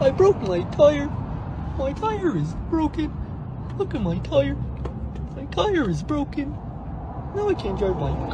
I broke my tire. My tire is broken. Look at my tire. My tire is broken. Now I can't drive my car.